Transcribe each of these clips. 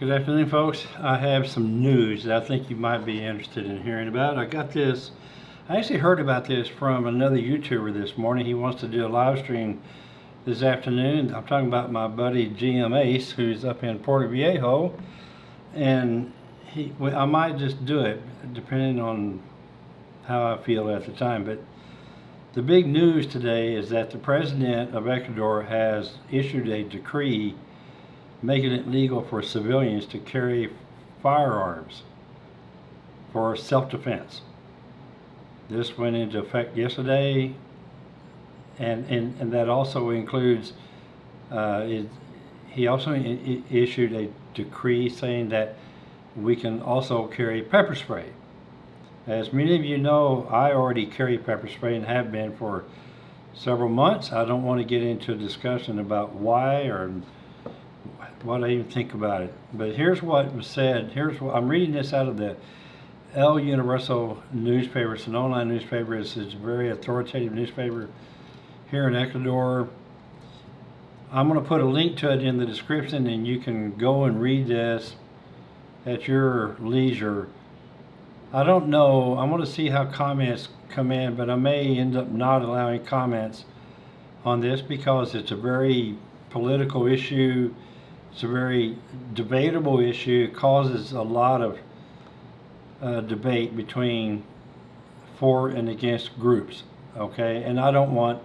Good afternoon, folks. I have some news that I think you might be interested in hearing about. I got this, I actually heard about this from another YouTuber this morning. He wants to do a live stream this afternoon. I'm talking about my buddy GM Ace, who's up in Portoviejo. And he, well, I might just do it, depending on how I feel at the time. But the big news today is that the president of Ecuador has issued a decree making it legal for civilians to carry firearms for self-defense. This went into effect yesterday, and and, and that also includes. Uh, it, he also issued a decree saying that we can also carry pepper spray. As many of you know, I already carry pepper spray and have been for several months. I don't want to get into a discussion about why or what I even think about it. But here's what was said. Here's what I'm reading this out of the El Universal newspaper. It's an online newspaper. It's, it's a very authoritative newspaper here in Ecuador. I'm going to put a link to it in the description, and you can go and read this at your leisure. I don't know. I'm going to see how comments come in, but I may end up not allowing comments on this because it's a very political issue. It's a very debatable issue. It causes a lot of uh, debate between for and against groups. Okay, and I don't want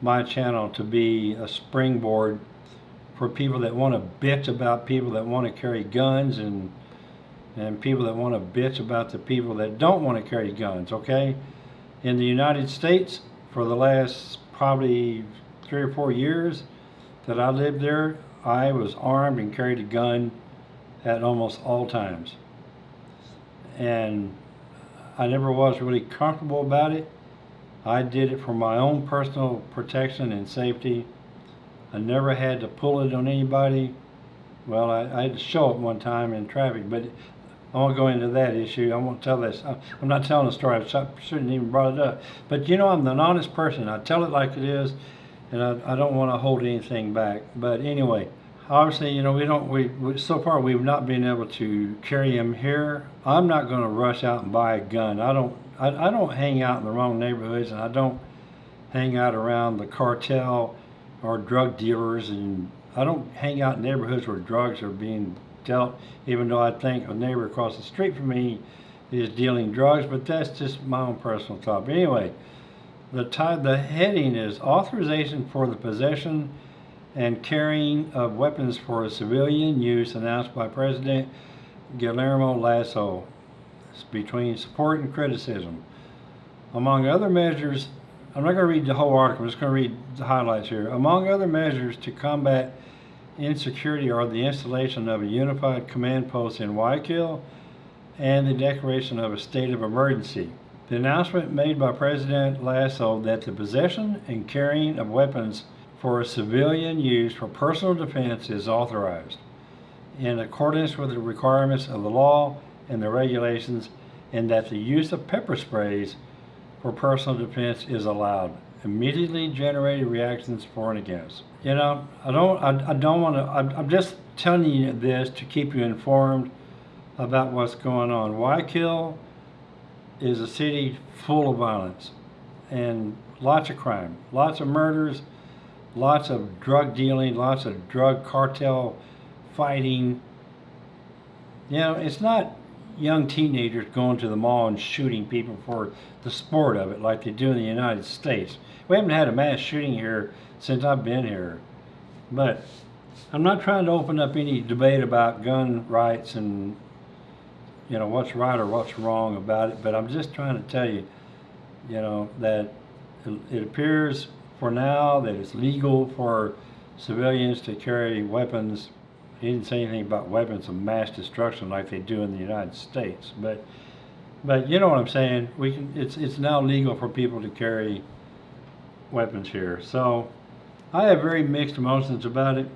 my channel to be a springboard for people that want to bitch about people that want to carry guns and and people that want to bitch about the people that don't want to carry guns. Okay, in the United States, for the last probably three or four years that I lived there, I was armed and carried a gun at almost all times. And I never was really comfortable about it. I did it for my own personal protection and safety. I never had to pull it on anybody. Well, I, I had to show it one time in traffic, but I won't go into that issue. I won't tell this. I'm not telling a story. I shouldn't even brought it up. But you know, I'm an honest person. I tell it like it is, and I, I don't want to hold anything back. But anyway, obviously, you know, we don't. We, we so far we've not been able to carry them here. I'm not going to rush out and buy a gun. I don't. I, I don't hang out in the wrong neighborhoods, and I don't hang out around the cartel or drug dealers, and I don't hang out in neighborhoods where drugs are being dealt. Even though I think a neighbor across the street from me is dealing drugs, but that's just my own personal thought. But anyway, the ti- the heading is authorization for the possession and carrying of weapons for civilian use announced by President Guillermo Lasso. It's between support and criticism. Among other measures, I'm not going to read the whole article, I'm just going to read the highlights here. Among other measures to combat insecurity are the installation of a unified command post in Guayaquil and the declaration of a state of emergency. The announcement made by President Lasso that the possession and carrying of weapons for civilian use for personal defense is authorized in accordance with the requirements of the law and the regulations, and that the use of pepper sprays for personal defense is allowed. Immediately generated reactions for and against. You know, I don't, I, I don't want to. I'm, I'm just telling you this to keep you informed about what's going on. Guayaquil is a city full of violence and lots of crime, lots of murders, lots of drug dealing, lots of drug cartel fighting. You know, it's not young teenagers going to the mall and shooting people for the sport of it like they do in the United States. We haven't had a mass shooting here since I've been here. But I'm not trying to open up any debate about gun rights and you know what's right or what's wrong about it, but I'm just trying to tell you, you know, that it, appears for now that it's legal for civilians to carry weapons. He didn't say anything about weapons of mass destruction like they do in the United States, but but you know what I'm saying. We can. It's it's now legal for people to carry weapons here. So I have very mixed emotions about it.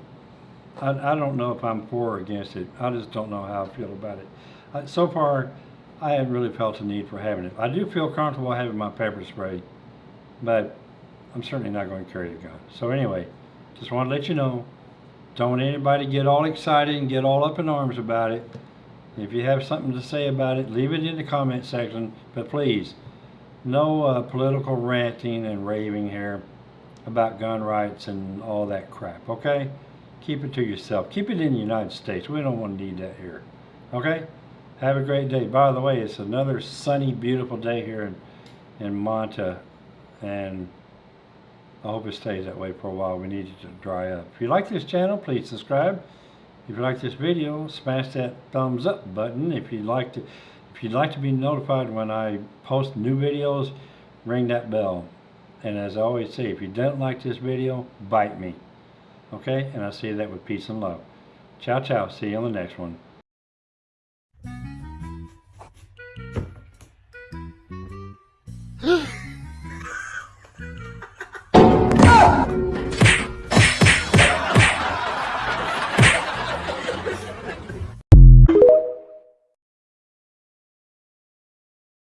I, I don't know if I'm for or against it. I just don't know how I feel about it. So far, I haven't really felt the need for having it. I do feel comfortable having my pepper spray, but I'm certainly not going to carry a gun. So anyway, just want to let you know, Don't want anybody get all excited and get all up in arms about it. If you have something to say about it, leave it in the comment section. But please, no uh, political ranting and raving here about gun rights and all that crap, okay? Keep it to yourself. Keep it in the United States. We don't want to need that here, okay? Have a great day. By the way, it's another sunny, beautiful day here in, in Manta, and I hope it stays that way for a while. We need it to dry up. If you like this channel, please subscribe. If you like this video, smash that thumbs up button. If you'd like to, if you'd like to be notified when I post new videos, ring that bell. And as I always say, if you don't like this video, bite me. Okay? And I say that with peace and love. Ciao, ciao. See you on the next one.